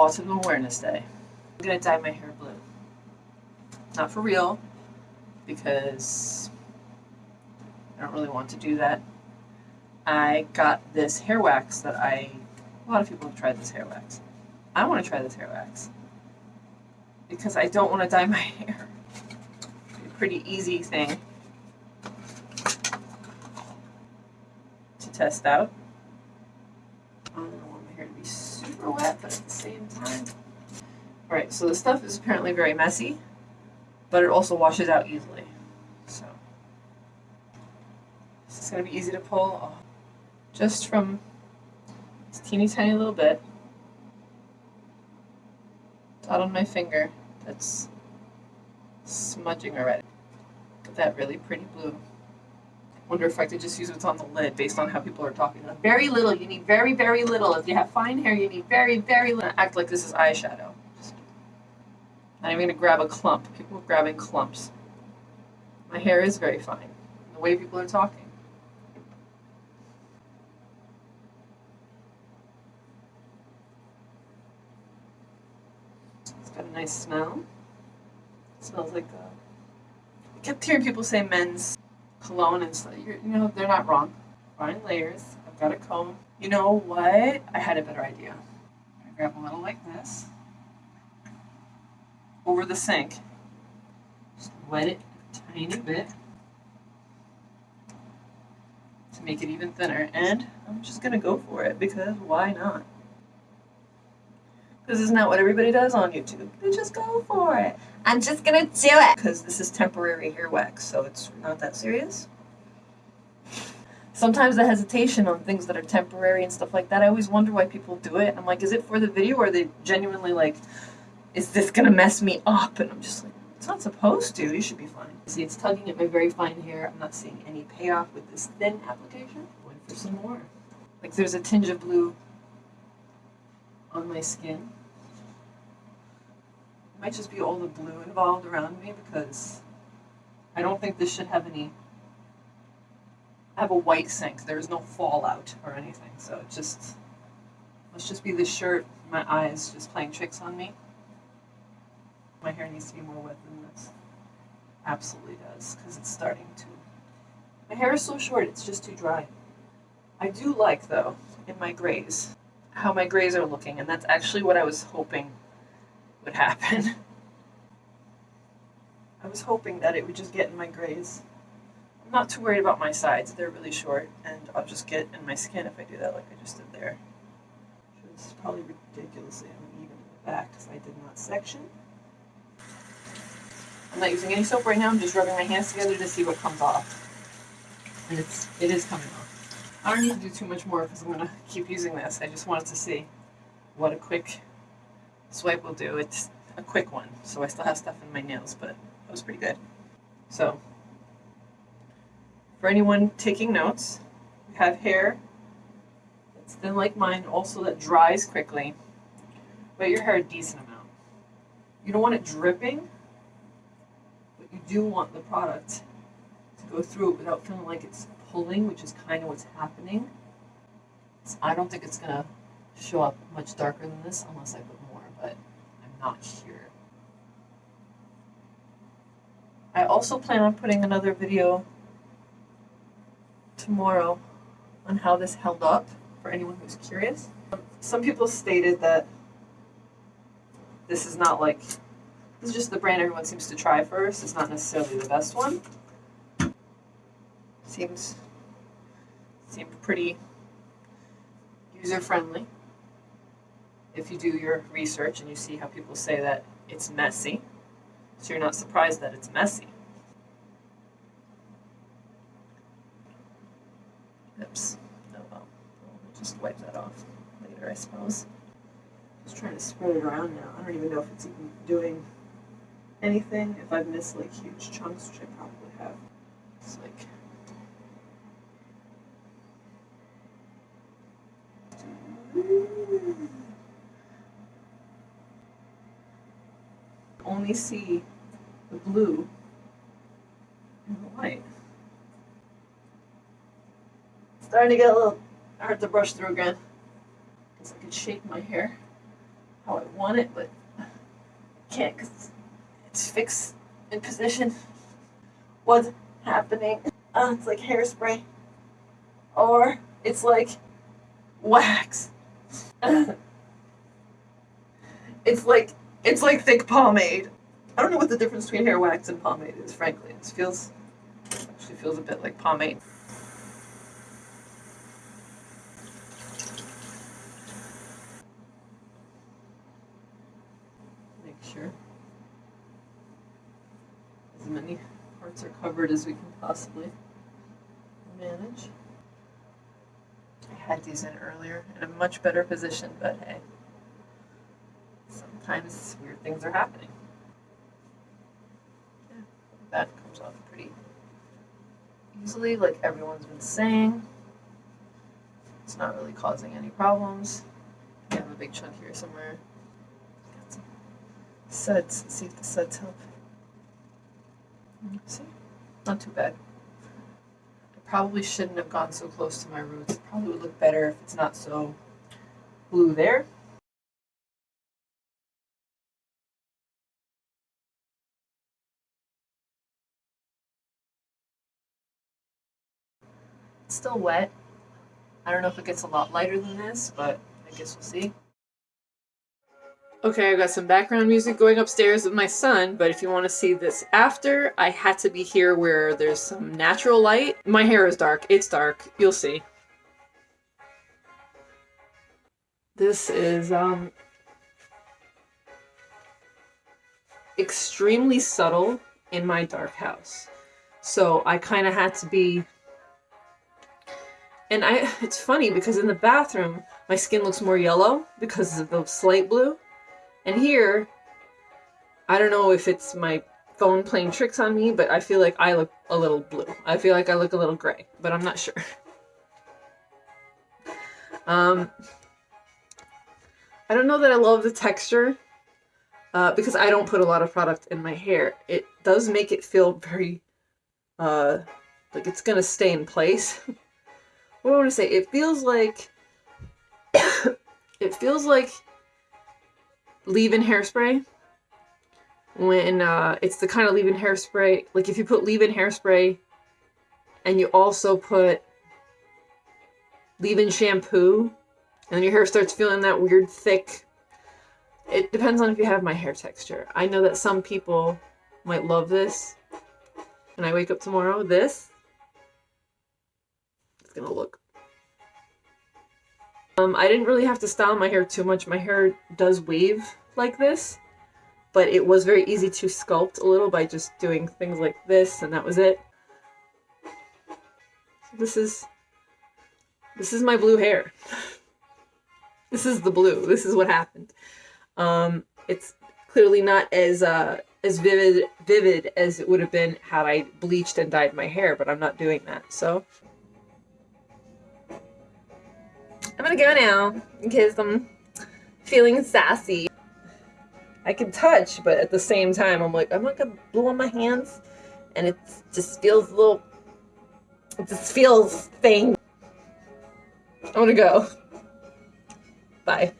Autism Awareness Day. I'm gonna dye my hair blue. Not for real, because I don't really want to do that. I got this hair wax that I, a lot of people have tried this hair wax. I want to try this hair wax because I don't want to dye my hair. Pretty easy thing to test out. I don't want my hair to be super wet, but at the same time. Alright, so the stuff is apparently very messy, but it also washes out easily. So, this is going to be easy to pull off just from this teeny tiny little bit dot on my finger that's smudging already. But that really pretty blue. Wonder if I could just use what's on the lid based on how people are talking. Very little. You need very, very little. If you have fine hair, you need very, very little. Act like this is eyeshadow. Not even gonna grab a clump. People are grabbing clumps. My hair is very fine. The way people are talking. It's got a nice smell. It smells like uh, I kept hearing people say men's cologne and stuff. You know, they're not wrong. Fine layers. I've got a comb. You know what? I had a better idea. I grab a little like this over the sink. Just wet it a tiny bit to make it even thinner. And I'm just gonna go for it because why not? Because isn't that what everybody does on YouTube? They just go for it. I'm just gonna do it. Because this is temporary hair wax, so it's not that serious. Sometimes the hesitation on things that are temporary and stuff like that, I always wonder why people do it. I'm like, is it for the video or are they genuinely like, is this gonna mess me up? And I'm just like, it's not supposed to. You should be fine. See, it's tugging at my very fine hair. I'm not seeing any payoff with this thin application. Going for some more. Like there's a tinge of blue on my skin might just be all the blue involved around me because I don't think this should have any. I have a white sink. There's no fallout or anything, so it just must just be this shirt. My eyes just playing tricks on me. My hair needs to be more wet than this. Absolutely does because it's starting to. My hair is so short; it's just too dry. I do like though in my grays how my grays are looking, and that's actually what I was hoping would happen. I was hoping that it would just get in my grays. I'm not too worried about my sides, they're really short, and I'll just get in my skin if I do that like I just did there. It's probably ridiculously uneven in the back because I did not section. I'm not using any soap right now, I'm just rubbing my hands together to see what comes off. And it's, it is coming off. I don't need to do too much more because I'm going to keep using this. I just wanted to see what a quick swipe will do. It's a quick one, so I still have stuff in my nails, but that was pretty good. So, for anyone taking notes, you have hair that's thin like mine, also that dries quickly, but your hair a decent amount. You don't want it dripping, but you do want the product to go through it without feeling like it's pulling, which is kind of what's happening. I don't think it's going to show up much darker than this unless I put not here. I also plan on putting another video tomorrow on how this held up for anyone who's curious. Some people stated that this is not like, this is just the brand everyone seems to try first. It's not necessarily the best one. Seems, seemed pretty user-friendly if you do your research and you see how people say that it's messy, so you're not surprised that it's messy. Oops. Oh well. We'll just wipe that off later, I suppose. Just trying to spread it around now. I don't even know if it's even doing anything. If I've missed like huge chunks, which I probably have. It's like only see the blue and the white. starting to get a little hard to brush through again. Because I could shape my hair how I want it, but can't because it's fixed in position. What's happening? Uh, it's like hairspray, or it's like wax. it's like it's like thick pomade. I don't know what the difference between hair wax and pomade is. Frankly, it feels actually feels a bit like pomade. Make sure as many parts are covered as we can possibly manage. I had these in earlier in a much better position, but hey, sometimes weird things are happening. Yeah, that comes off pretty easily, like everyone's been saying. It's not really causing any problems. I have a big chunk here somewhere. Got some suds. Let's see if the suds help. See? Not too bad. I probably shouldn't have gone so close to my roots. It probably would look better if it's not so blue there. It's still wet. I don't know if it gets a lot lighter than this, but I guess we'll see. Okay, I've got some background music going upstairs with my son, but if you want to see this after, I had to be here where there's some natural light. My hair is dark. It's dark. You'll see. This is, um, extremely subtle in my dark house. So I kind of had to be and I it's funny because in the bathroom my skin looks more yellow because of the slate blue and here, I don't know if it's my phone playing tricks on me, but I feel like I look a little blue. I feel like I look a little gray, but I'm not sure. Um, I don't know that I love the texture uh, because I don't put a lot of product in my hair. It does make it feel very, uh, like it's gonna stay in place. what do I want to say? It feels like, it feels like leave-in hairspray when uh, it's the kind of leave-in hairspray like if you put leave-in hairspray and you also put leave-in shampoo and your hair starts feeling that weird thick it depends on if you have my hair texture. I know that some people might love this. And I wake up tomorrow this gonna look um, I didn't really have to style my hair too much. My hair does wave like this, but it was very easy to sculpt a little by just doing things like this, and that was it. This is, this is my blue hair. this is the blue. This is what happened. Um, it's clearly not as, uh, as vivid, vivid as it would have been had I bleached and dyed my hair, but I'm not doing that, so... I'm gonna go now because I'm feeling sassy. I can touch, but at the same time, I'm like, I'm not gonna blow on my hands, and it just feels a little, it just feels thing. I wanna go. Bye.